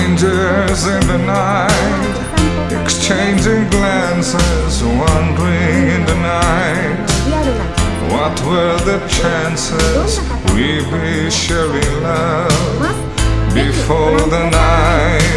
Strangers in the night, exchanging glances, wandering in the night. What were the chances we'd be sharing love before the night?